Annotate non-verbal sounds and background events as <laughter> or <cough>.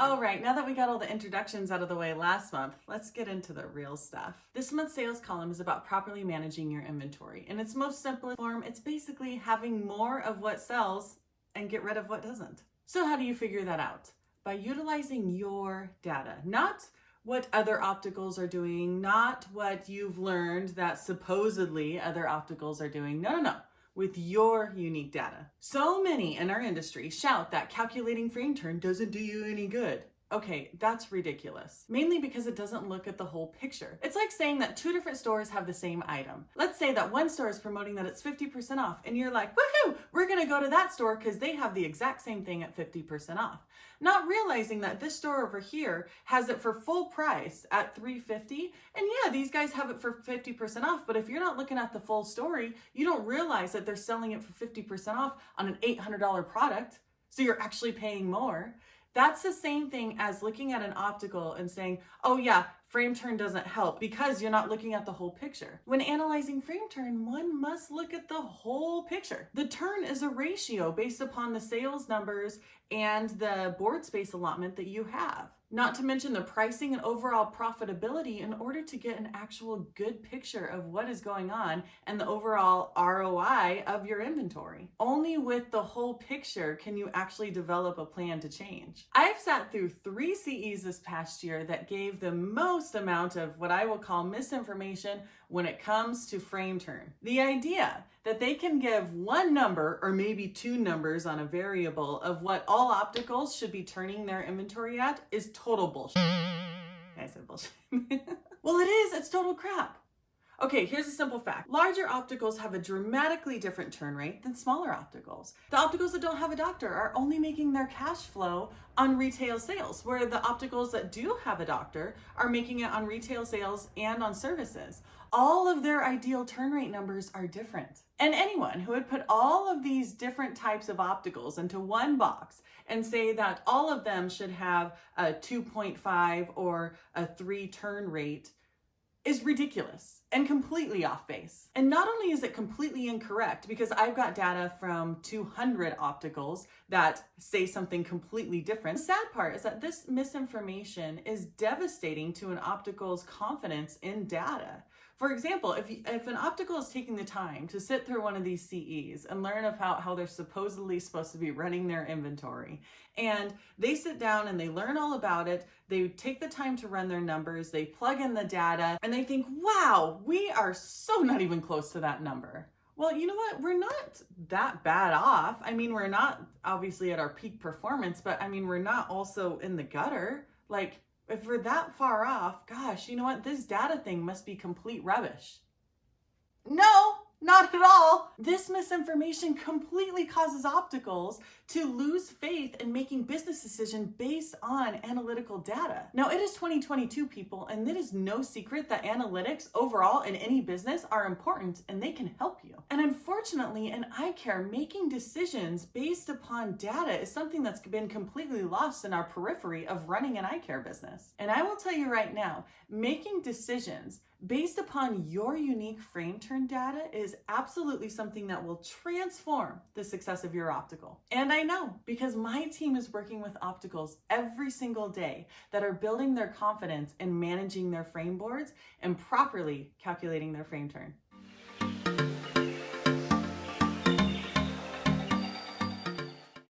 All right, now that we got all the introductions out of the way last month, let's get into the real stuff. This month's sales column is about properly managing your inventory. In its most simplest form, it's basically having more of what sells and get rid of what doesn't. So how do you figure that out? By utilizing your data, not what other opticals are doing, not what you've learned that supposedly other opticals are doing. No, no, no with your unique data. So many in our industry shout that calculating frame turn doesn't do you any good. Okay, that's ridiculous. Mainly because it doesn't look at the whole picture. It's like saying that two different stores have the same item. Let's say that one store is promoting that it's 50% off and you're like, woohoo, we're gonna go to that store because they have the exact same thing at 50% off. Not realizing that this store over here has it for full price at 350 and yeah, these guys have it for 50% off, but if you're not looking at the full story, you don't realize that they're selling it for 50% off on an $800 product. So you're actually paying more. That's the same thing as looking at an optical and saying, oh yeah, frame turn doesn't help because you're not looking at the whole picture. When analyzing frame turn, one must look at the whole picture. The turn is a ratio based upon the sales numbers and the board space allotment that you have. Not to mention the pricing and overall profitability in order to get an actual good picture of what is going on and the overall ROI of your inventory. Only with the whole picture can you actually develop a plan to change. I've sat through three CEs this past year that gave the most amount of what I will call misinformation when it comes to frame turn. The idea that they can give one number or maybe two numbers on a variable of what all opticals should be turning their inventory at is total bullshit. <laughs> I said bullshit. <laughs> well, it is. It's total crap. Okay, here's a simple fact. Larger opticals have a dramatically different turn rate than smaller opticals. The opticals that don't have a doctor are only making their cash flow on retail sales, where the opticals that do have a doctor are making it on retail sales and on services. All of their ideal turn rate numbers are different. And anyone who would put all of these different types of opticals into one box and say that all of them should have a 2.5 or a 3 turn rate is ridiculous and completely off base. And not only is it completely incorrect because I've got data from 200 opticals that say something completely different. The sad part is that this misinformation is devastating to an optical's confidence in data. For example, if, if an optical is taking the time to sit through one of these CEs and learn about how they're supposedly supposed to be running their inventory, and they sit down and they learn all about it, they take the time to run their numbers, they plug in the data, and they think, wow, we are so not even close to that number. Well, you know what? We're not that bad off. I mean, we're not obviously at our peak performance, but I mean, we're not also in the gutter. Like, if we're that far off, gosh, you know what? This data thing must be complete rubbish. No, not at all. This misinformation completely causes opticals to lose faith in making business decisions based on analytical data. Now it is 2022 people and it is no secret that analytics overall in any business are important and they can help you. And unfortunately in eye care, making decisions based upon data is something that's been completely lost in our periphery of running an eye care business. And I will tell you right now, making decisions based upon your unique frame turn data is absolutely something that will transform the success of your optical. And I know because my team is working with opticals every single day that are building their confidence in managing their frame boards and properly calculating their frame turn.